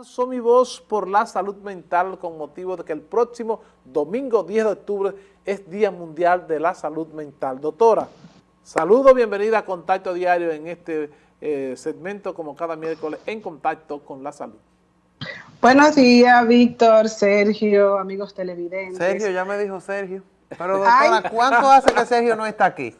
Alzo mi voz por la salud mental con motivo de que el próximo domingo 10 de octubre es Día Mundial de la Salud Mental. Doctora, saludo, bienvenida a Contacto Diario en este eh, segmento como cada miércoles en Contacto con la Salud. Buenos días, Víctor, Sergio, amigos televidentes. Sergio, ya me dijo Sergio. Pero doctora, ¿cuánto hace que Sergio no está aquí?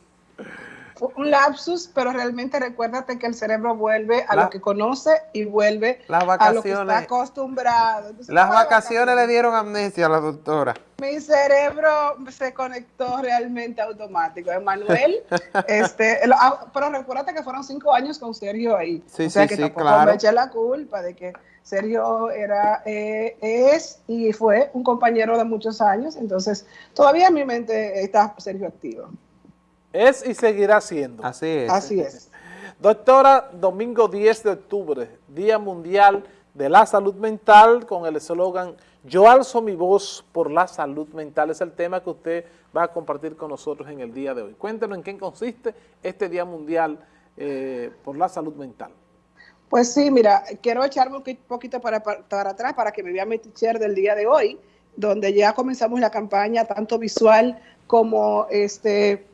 Un lapsus, pero realmente recuérdate que el cerebro vuelve a lo que conoce y vuelve a lo que está acostumbrado. las vacaciones, le dieron amnesia a la doctora. Mi cerebro se conectó realmente automático. Emanuel, este, ah, pero recuérdate que fueron cinco años con Sergio ahí. Sí, o sea sí, que sí, tampoco claro. me eché la culpa de que Sergio era, eh, es y fue un compañero de muchos años, entonces todavía en mi mente está Sergio activo. Es y seguirá siendo. Así es. Así es. Doctora, domingo 10 de octubre, Día Mundial de la Salud Mental, con el eslogan Yo alzo mi voz por la salud mental. Es el tema que usted va a compartir con nosotros en el día de hoy. Cuéntenos en qué consiste este Día Mundial eh, por la Salud Mental. Pues sí, mira, quiero echarme un poquito para, para, atrás para que me vea mi teacher del día de hoy, donde ya comenzamos la campaña tanto visual como este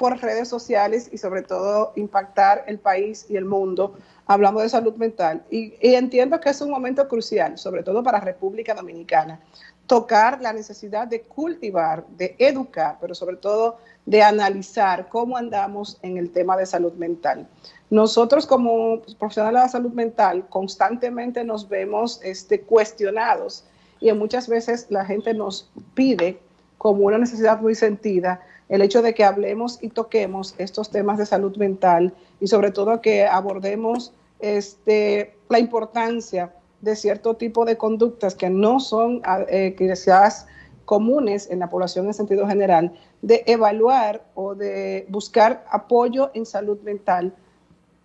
por redes sociales y sobre todo impactar el país y el mundo hablando de salud mental. Y, y, entiendo que es un momento crucial, sobre todo para República Dominicana, tocar la necesidad de cultivar, de educar, pero sobre todo de analizar cómo andamos en el tema de salud mental. Nosotros como profesionales de la salud mental constantemente nos vemos este, cuestionados y muchas veces la gente nos pide como una necesidad muy sentida el hecho de que hablemos y toquemos estos temas de salud mental y sobre todo que abordemos este, la importancia de cierto tipo de conductas que no son eh, quizás comunes en la población en sentido general, de evaluar o de buscar apoyo en salud mental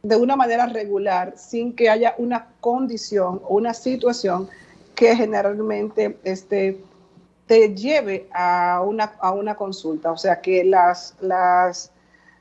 de una manera regular sin que haya una condición o una situación que generalmente este, te lleve a una, a una consulta. O sea que las, las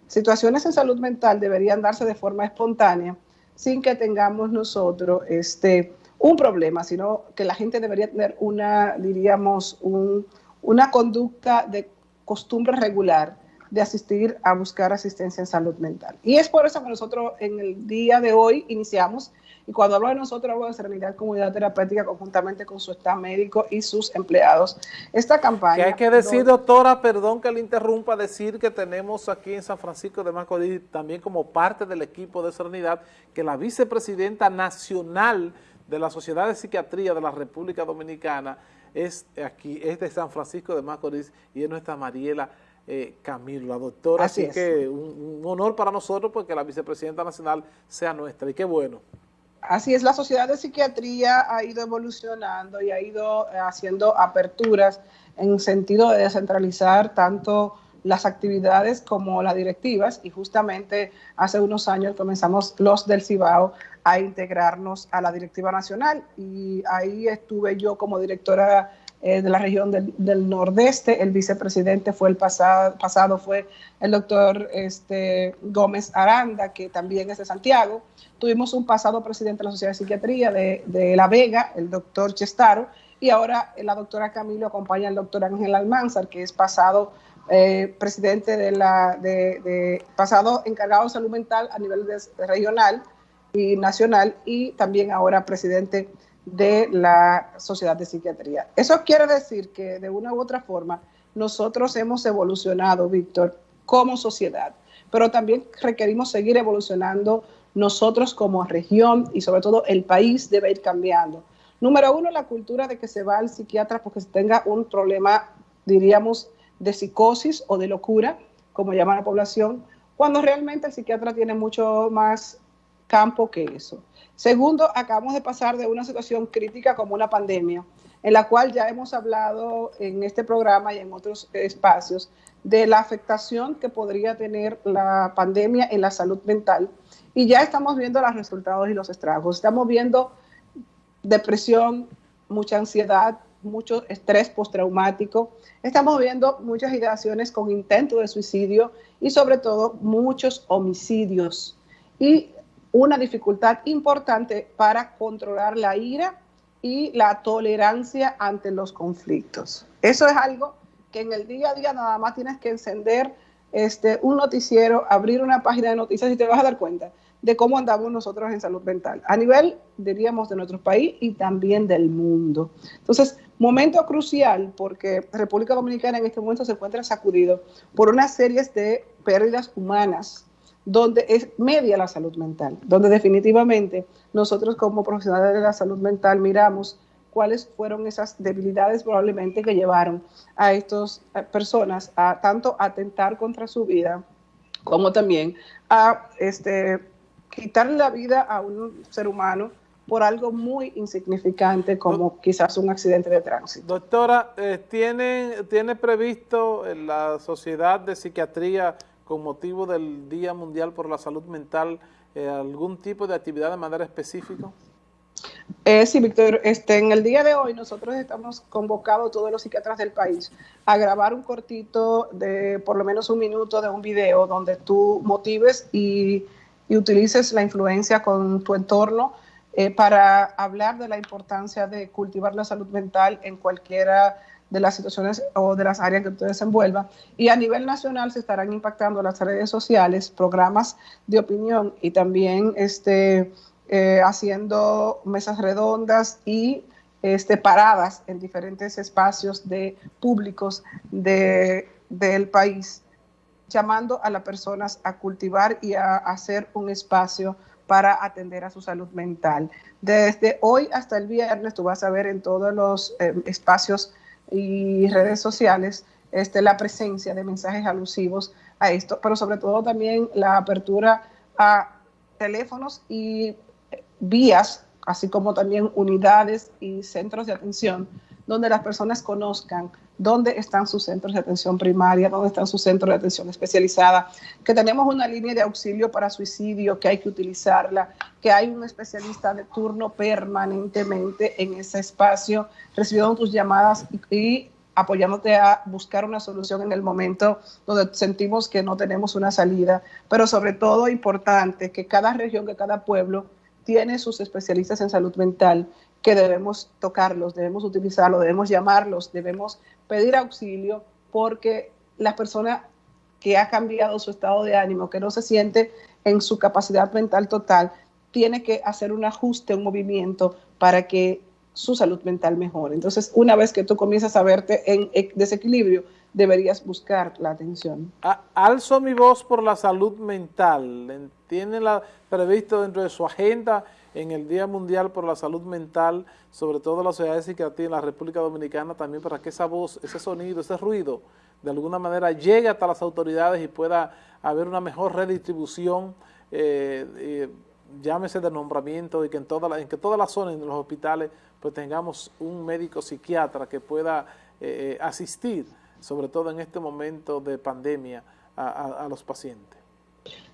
situaciones en salud mental deberían darse de forma espontánea sin que tengamos nosotros este, un problema, sino que la gente debería tener una, diríamos, un, una conducta de costumbre regular de asistir a buscar asistencia en salud mental. Y es por eso que nosotros en el día de hoy iniciamos y cuando hablo de nosotros, hablo de Serenidad Comunidad Terapéutica conjuntamente con su staff médico y sus empleados. Esta campaña... Que hay que decir, doctora, perdón que le interrumpa, decir que tenemos aquí en San Francisco de Macorís, también como parte del equipo de Serenidad, que la vicepresidenta nacional de la Sociedad de Psiquiatría de la República Dominicana es aquí, es de San Francisco de Macorís y es nuestra Mariela eh, Camilo, la doctora. Así, así es. que un, un honor para nosotros porque la vicepresidenta nacional sea nuestra y qué bueno. Así es, la Sociedad de Psiquiatría ha ido evolucionando y ha ido eh, haciendo aperturas en sentido de descentralizar tanto las actividades como las directivas. Y justamente hace unos años comenzamos los del Cibao a integrarnos a la directiva nacional. Y ahí estuve yo como directora eh, de la región del, Nordeste, el vicepresidente fue el pasado, pasado fue el doctor este, Gómez Aranda, que también es de Santiago. Tuvimos un pasado presidente de la Sociedad de Psiquiatría de, de La Vega, el doctor Chestaro, y ahora la doctora Camilo acompaña al doctor Ángel Almanzar, que es pasado eh, presidente de la, de, pasado encargado de salud mental a nivel regional y nacional, y también ahora presidente de la Sociedad de Psiquiatría. Eso quiere decir que de una u otra forma nosotros hemos evolucionado, Víctor, como sociedad, pero también requerimos seguir evolucionando nosotros como región y sobre todo el país debe ir cambiando. Número uno, la cultura de que se va al psiquiatra porque se tenga un problema, diríamos, de psicosis o de locura, como llama la población, cuando realmente el psiquiatra tiene mucho más campo que eso. Segundo, acabamos de pasar de una situación crítica como una pandemia, en la cual ya hemos hablado en este programa y en otros espacios de la afectación que podría tener la pandemia en la salud mental. Y ya estamos viendo los resultados y los estragos. Estamos viendo depresión, mucha ansiedad, mucho estrés postraumático. Estamos viendo muchas ideaciones con intento de suicidio y sobre todo muchos homicidios. Y una dificultad importante para controlar la ira y la tolerancia ante los conflictos. Eso es algo que en el día a día nada más tienes que encender este, un noticiero, abrir una página de noticias y te vas a dar cuenta de cómo andamos nosotros en salud mental, a nivel, diríamos, de nuestro país y también del mundo. Entonces, momento crucial porque República Dominicana en este momento se encuentra sacudido por una serie de pérdidas humanas donde es media la salud mental, donde definitivamente nosotros como profesionales de la salud mental miramos cuáles fueron esas debilidades probablemente que llevaron a estas personas a tanto atentar contra su vida como también a este, quitarle la vida a un ser humano por algo muy insignificante como quizás un accidente de tránsito. Doctora, eh, ¿tiene, ¿tiene previsto la Sociedad de Psiquiatría con motivo del Día Mundial por la Salud Mental eh, algún tipo de actividad de manera específica? Eh, sí, Víctor, este, en el día de hoy nosotros estamos convocados todos los psiquiatras del país a grabar un cortito de por lo menos un minuto de un video donde tú motives y, y utilices la influencia con tu entorno eh, para hablar de la importancia de cultivar la salud mental en cualquiera de las situaciones o de las áreas que usted desenvuelva. Y a nivel nacional se estarán impactando las redes sociales, programas de opinión y también este, eh, haciendo mesas redondas y este, paradas en diferentes espacios de públicos de, del país, llamando a las personas a cultivar y a hacer un espacio para atender a su salud mental. Desde hoy hasta el viernes tú vas a ver en todos los eh, espacios y redes sociales este, la presencia de mensajes alusivos a esto, pero sobre todo también la apertura a teléfonos y vías, así como también unidades y centros de atención, donde las personas conozcan dónde están sus centros de atención primaria, dónde están sus centros de atención especializada, que tenemos una línea de auxilio para suicidio, que hay que utilizarla, que hay un especialista de turno permanentemente en ese espacio, recibiendo tus llamadas y, apoyándote a buscar una solución en el momento donde sentimos que no tenemos una salida, pero sobre todo importante que cada región, que cada pueblo tiene sus especialistas en salud mental que debemos tocarlos, debemos utilizarlos, debemos llamarlos, debemos pedir auxilio porque la persona que ha cambiado su estado de ánimo, que no se siente en su capacidad mental total, tiene que hacer un ajuste, un movimiento para que su salud mental mejore. Entonces, una vez que tú comienzas a verte en desequilibrio, deberías buscar la atención. Alzo mi voz por la salud mental. ¿Tiene la, previsto dentro de su agenda en el Día Mundial por la Salud Mental, sobre todo la sociedad psiquiatría en la República Dominicana, también para que esa voz, ese sonido, ese ruido, de alguna manera llegue hasta las autoridades y pueda haber una mejor redistribución, eh, llámese de nombramiento y que en, toda en que todas las zonas de los hospitales pues tengamos un médico psiquiatra que pueda eh, asistir, sobre todo en este momento de pandemia, a los pacientes.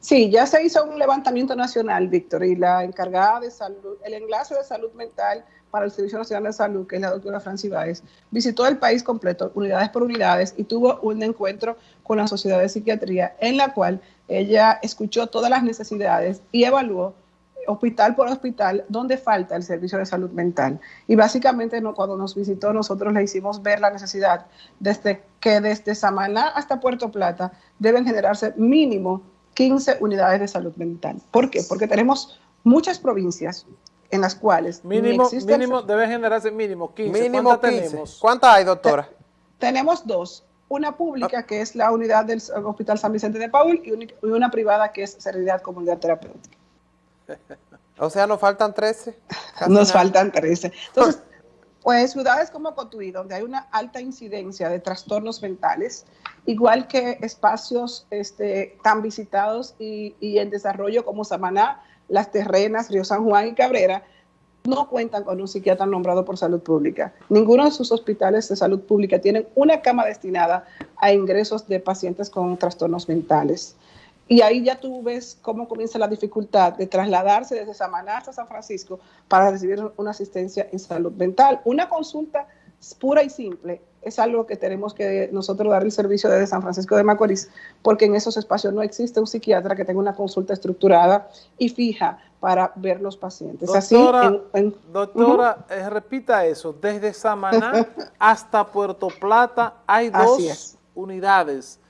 Sí, ya se hizo un levantamiento nacional, Víctor, y la encargada de salud, el enlace de salud mental para el Servicio Nacional de Salud, que es la doctora Francis Báez, visitó el país completo, unidades por unidades, y tuvo un encuentro con la Sociedad de Psiquiatría, en la cual ella escuchó todas las necesidades y evaluó hospital por hospital dónde falta el servicio de salud mental. Y básicamente no, cuando nos visitó nosotros le hicimos ver la necesidad desde que desde Samaná hasta Puerto Plata deben generarse mínimo 15 unidades de salud mental. ¿Por qué? Porque tenemos muchas provincias en las cuales mínimo, mínimo debe generarse mínimo 15. Mínimo ¿Cuántas tenemos? ¿Cuántas hay, doctora? tenemos dos. Una pública, que es la unidad del Hospital San Vicente de Paul, y, una privada, que es Serenidad Comunidad Terapéutica. O sea, nos faltan 13. Nos faltan 13. Entonces, pues ciudades como Cotuí, donde hay una alta incidencia de trastornos mentales, igual que espacios este, tan visitados y, en desarrollo como Samaná, Las Terrenas, Río San Juan y Cabrera, no cuentan con un psiquiatra nombrado por salud pública. Ninguno de sus hospitales de salud pública tienen una cama destinada a ingresos de pacientes con trastornos mentales. Y ahí ya tú ves cómo comienza la dificultad de trasladarse desde Samaná hasta San Francisco para recibir una asistencia en salud mental. Una consulta pura y simple es algo que tenemos que nosotros dar el servicio desde San Francisco de Macorís, porque en esos espacios no existe un psiquiatra que tenga una consulta estructurada y fija para ver los pacientes. Doctora, doctora eh, repita eso, desde Samaná hasta Puerto Plata hay dos unidades.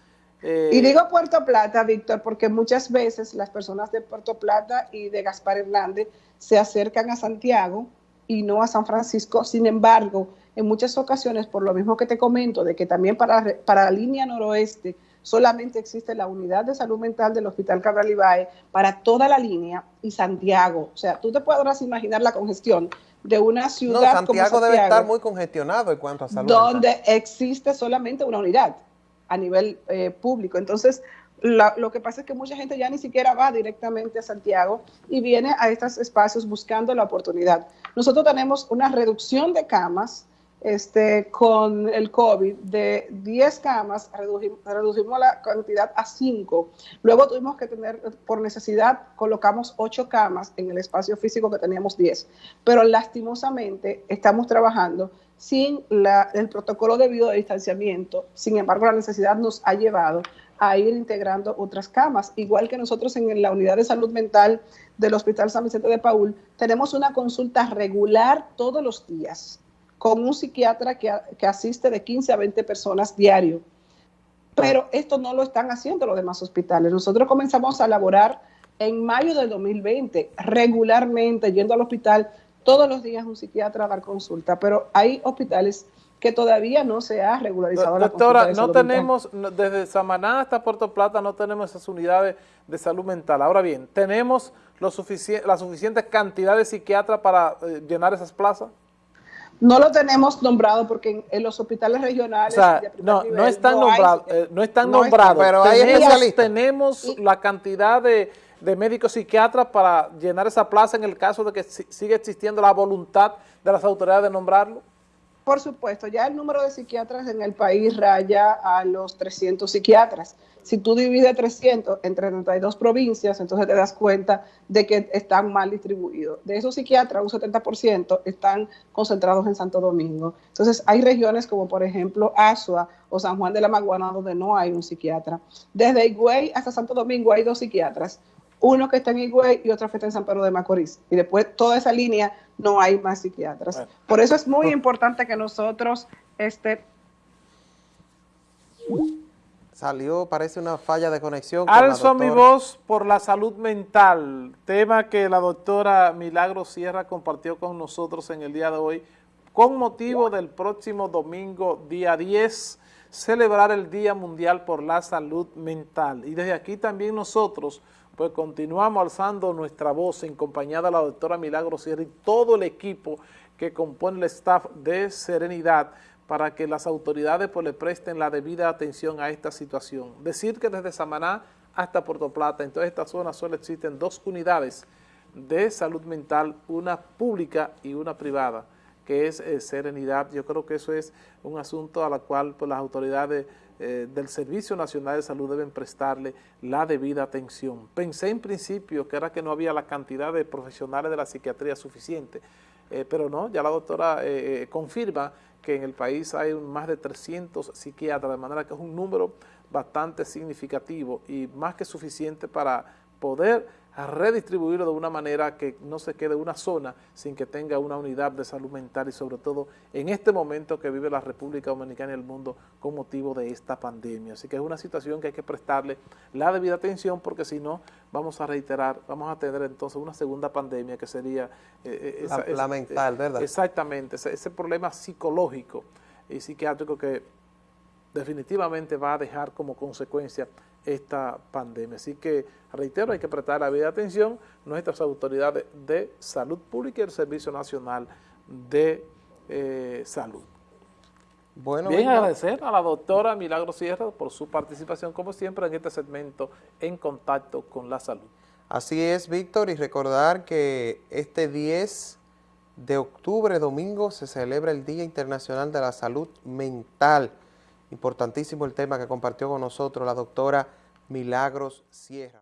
Eh, y digo Puerto Plata, Víctor, porque muchas veces las personas de Puerto Plata y de Gaspar Hernández se acercan a Santiago y no a San Francisco. Sin embargo, en muchas ocasiones, por lo mismo que te comento, de que también para, para la línea noroeste solamente existe la unidad de salud mental del Hospital Cabral Ibae para toda la línea y Santiago. O sea, tú te podrás imaginar la congestión de una ciudad no, Santiago debe estar muy congestionado en cuanto a salud Donde existe solamente una unidad a nivel eh, público. Entonces, lo que pasa es que mucha gente ya ni siquiera va directamente a Santiago y viene a estos espacios buscando la oportunidad. Nosotros tenemos una reducción de camas este, con el COVID de 10 camas, reducimos, la cantidad a 5. Luego tuvimos que tener, por necesidad, colocamos 8 camas en el espacio físico que teníamos 10. Pero lastimosamente estamos trabajando sin el protocolo debido de distanciamiento. Sin embargo, la necesidad nos ha llevado a ir integrando otras camas. Igual que nosotros en la unidad de salud mental del Hospital San Vicente de Paul, tenemos una consulta regular todos los días con un psiquiatra que, asiste de 15 a 20 personas diario. Pero esto no lo están haciendo los demás hospitales. Nosotros comenzamos a laborar en mayo del 2020, regularmente yendo al hospital todos los días un psiquiatra a dar consulta, pero hay hospitales que todavía no se ha regularizado la Doctora, no tenemos, desde Samaná hasta Puerto Plata no tenemos esas unidades de salud mental. Ahora bien, ¿tenemos lo la suficiente cantidad de psiquiatras para eh, llenar esas plazas? No lo tenemos nombrado porque en, los hospitales regionales... no, no están nombrados, eh, no están nombrados, pero tenemos, tenemos la cantidad de, médicos psiquiatras para llenar esa plaza en el caso de que siga existiendo la voluntad de las autoridades de nombrarlo. Por supuesto, ya el número de psiquiatras en el país raya a los 300 psiquiatras. Si tú divides 300 entre 32 provincias, entonces te das cuenta de que están mal distribuidos. De esos psiquiatras, un 70% están concentrados en Santo Domingo. Entonces, hay regiones como, por ejemplo, Asua o San Juan de la Maguana, donde no hay un psiquiatra. Desde Higüey hasta Santo Domingo hay dos psiquiatras uno que está en Higüey y otro que está en San Pedro de Macorís. Y después toda esa línea no hay más psiquiatras. Por eso es muy importante que nosotros este Salió, parece una falla de conexión. Alzo mi voz por la salud mental, tema que la doctora Milagro Sierra compartió con nosotros en el día de hoy, con motivo del próximo domingo, día 10, celebrar el Día Mundial por la Salud Mental. Y desde aquí también nosotros pues continuamos alzando nuestra voz en compañía de la doctora Milagro Sierra y todo el equipo que compone el staff de Serenidad para que las autoridades pues, le presten la debida atención a esta situación. Decir que desde Samaná hasta Puerto Plata, en toda esta zona solo existen dos unidades de salud mental, una pública y una privada, que es eh, Serenidad. Yo creo que eso es un asunto a la cual pues, las autoridades eh, del Servicio Nacional de Salud deben prestarle la debida atención. Pensé en principio que era que no había la cantidad de profesionales de la psiquiatría suficiente, eh, pero no, ya la doctora confirma que en el país hay más de 300 psiquiatras, de manera que es un número bastante significativo y más que suficiente para poder a redistribuirlo de una manera que no se quede una zona sin que tenga una unidad de salud mental y sobre todo en este momento que vive la República Dominicana y el mundo con motivo de esta pandemia. Así que es una situación que hay que prestarle la debida atención porque si no vamos a reiterar, vamos a tener entonces una segunda pandemia que sería... Eh, eh, la, mental, ¿verdad? Exactamente, ese problema psicológico y psiquiátrico que definitivamente va a dejar como consecuencia esta pandemia. Así que, reitero, hay que prestar la vida atención nuestras autoridades de salud pública y el Servicio Nacional de eh, Salud. Bueno, Bien, agradecer a la doctora Milagro Sierra por su participación, como siempre, en este segmento en contacto con la salud. Así es, Víctor, y recordar que este 10 de octubre, domingo, se celebra el Día Internacional de la Salud Mental. Importantísimo el tema que compartió con nosotros la doctora Milagros Sierra.